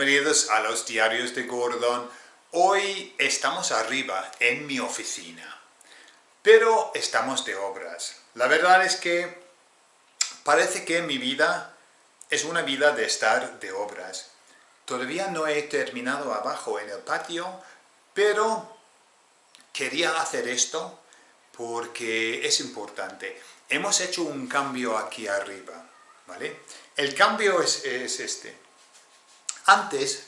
Bienvenidos a los diarios de Gordon. Hoy estamos arriba en mi oficina, pero estamos de obras. La verdad es que parece que mi vida es una vida de estar de obras. Todavía no he terminado abajo en el patio, pero quería hacer esto porque es importante. Hemos hecho un cambio aquí arriba, ¿vale? El cambio es, es este. Antes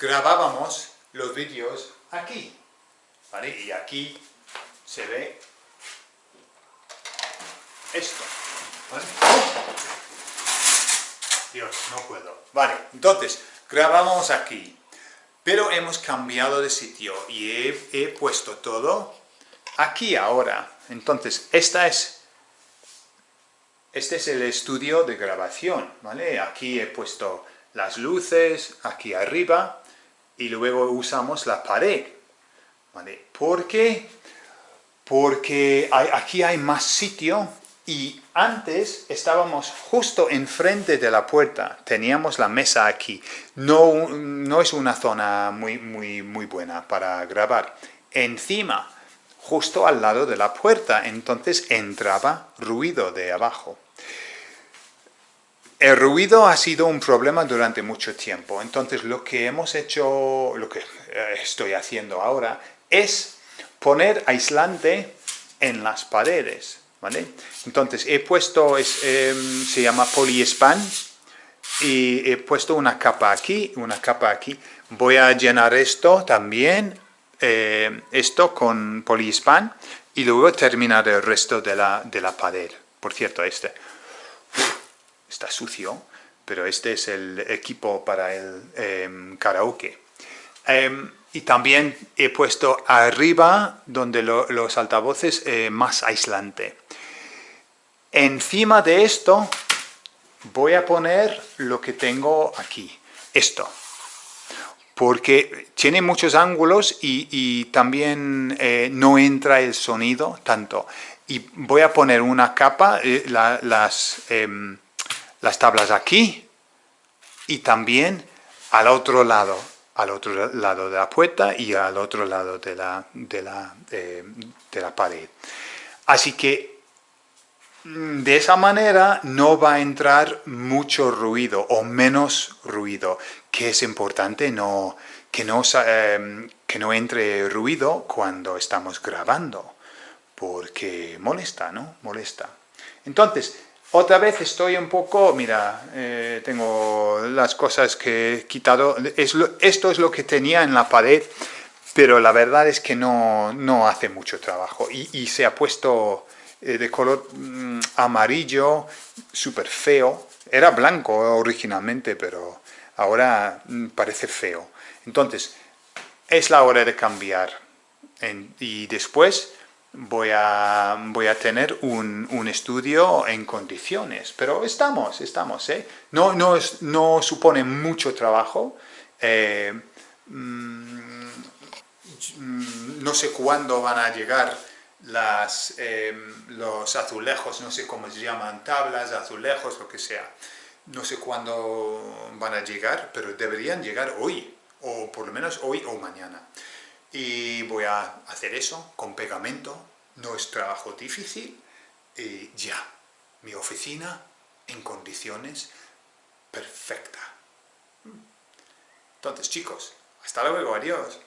grabábamos los vídeos aquí, ¿vale? Y aquí se ve esto, ¿vale? Dios, no puedo. Vale, entonces, grabamos aquí, pero hemos cambiado de sitio y he, he puesto todo aquí ahora. Entonces, esta es este es el estudio de grabación, ¿vale? Aquí he puesto las luces aquí arriba y luego usamos la pared. ¿Vale? ¿Por qué? Porque aquí hay más sitio y antes estábamos justo enfrente de la puerta, teníamos la mesa aquí. No, no es una zona muy, muy, muy buena para grabar. Encima, justo al lado de la puerta, entonces entraba ruido de abajo. El ruido ha sido un problema durante mucho tiempo, entonces lo que hemos hecho, lo que eh, estoy haciendo ahora, es poner aislante en las paredes, ¿vale? Entonces he puesto, em, se llama poliespan, y he puesto una capa aquí, una capa aquí. Voy a llenar esto también, eh, esto con poliespan, y luego terminar el resto de la, de la pared. Por cierto, este está sucio, pero este es el equipo para el em, karaoke. Em, y también he puesto arriba, donde los altavoces, eh, más aislante. Encima de esto voy a poner lo que tengo aquí, esto. Porque tiene muchos ángulos y, también eh, no entra el sonido tanto. Y voy a poner una capa, eh, las em, las tablas aquí y también al otro lado, al otro lado de la puerta y al otro lado de la, de la, de, la pared. Así que mm, de esa manera no va a entrar mucho ruido o menos ruido, que es importante no, que, no, em, que no entre ruido cuando estamos grabando, porque molesta, ¿no? Molesta. Entonces, otra vez estoy un poco, mira, eh, tengo las cosas que he quitado, esto es lo que tenía en la pared, pero la verdad es que no, hace mucho trabajo. Y, se ha puesto eh, de color mm, amarillo, súper feo, era blanco originalmente, pero ahora mm, parece feo. Entonces, es la hora de cambiar. Y después voy a, voy a tener un, un, estudio en condiciones. Pero estamos, estamos, ¿eh? No, no, es, no supone mucho trabajo. Eh, mm, no sé cuándo van a llegar las, eh, los azulejos, no sé cómo se llaman, tablas, azulejos, lo que sea. No sé cuándo van a llegar, pero deberían llegar hoy, o por lo menos hoy o mañana y voy a hacer eso con pegamento, no es trabajo difícil, y ya, mi oficina en condiciones perfectas. Entonces chicos, hasta luego, adiós.